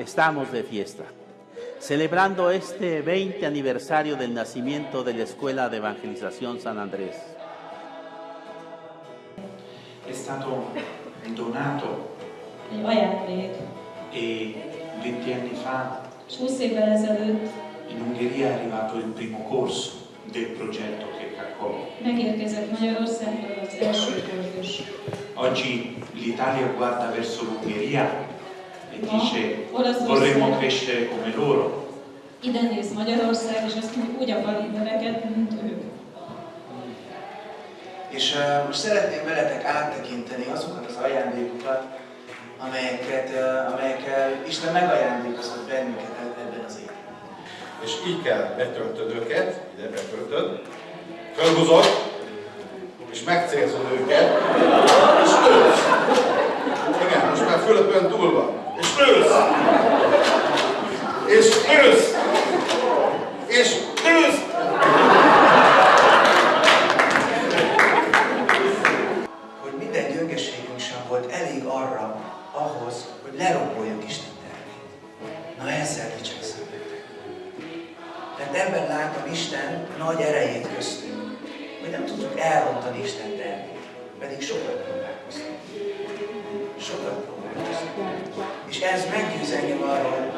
Estamos de fiesta, celebrando este 20 aniversario del nacimiento de la Escuela de Evangelización San Andrés. È stato donato e 20 anni fa És 20 évvel ezelőtt in Ungheria è arrivato il primo corso del progetto che kurzus. Oggi l'Italia guarda verso l'Ungheria e sto vorremmo crescere come loro. Ide néz Magyarország, és azt mondja, úgy akarunk növekedni, mint ők. És uh, most szeretném veletek áttekinteni azokat az ajándékokat, amelyeket, uh, amelyekkel Isten megajándékozott bennünket eb- ebben az évben. És így kell betöltöd őket, ide betöltöd, fölhúzod, és megcélzod őket, és lősz. Igen, most már Fülöpön túl van. És lősz! És lősz! És lősz! Hogy minden gyöngeségünk sem volt elég arra, ahhoz, hogy leromboljuk Isten tervét. Na ezzel dicsekszem. Mert ebben látom Isten nagy erejét köztünk, hogy nem tudjuk elrontani Isten tervét, pedig sokat próbálkoztunk. És ez meggyőz engem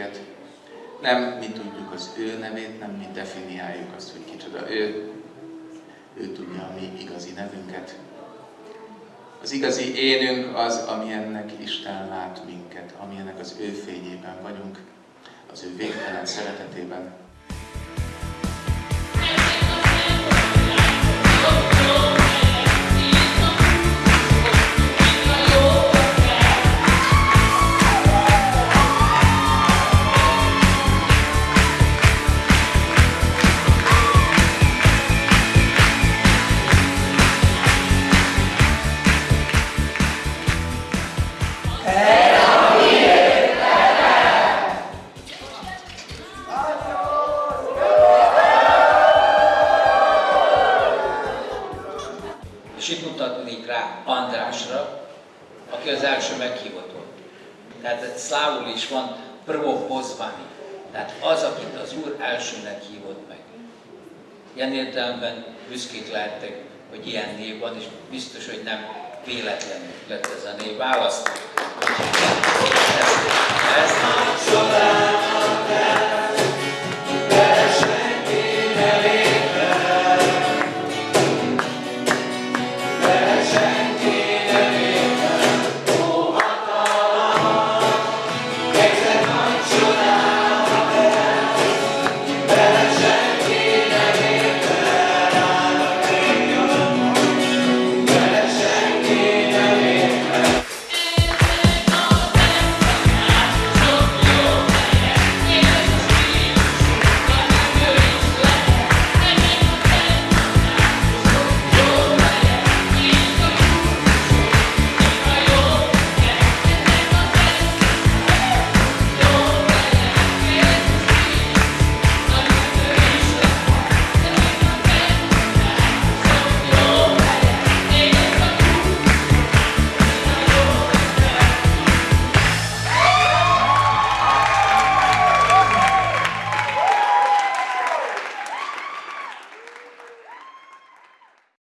nevünket. Nem mi tudjuk az ő nevét, nem mi definiáljuk azt, hogy kicsoda ő. Ő tudja a mi igazi nevünket. Az igazi énünk az, amilyennek Isten lát minket, amilyennek az ő fényében vagyunk, az ő végtelen szeretetében. Andrásra, aki az első meghívott. Tehát szlávul is van prvo pozvani. Tehát az, akit az Úr elsőnek hívott meg. Ilyen értelemben büszkék lehettek, hogy ilyen név van, és biztos, hogy nem véletlenül lett ez a név választva. Ez, ez,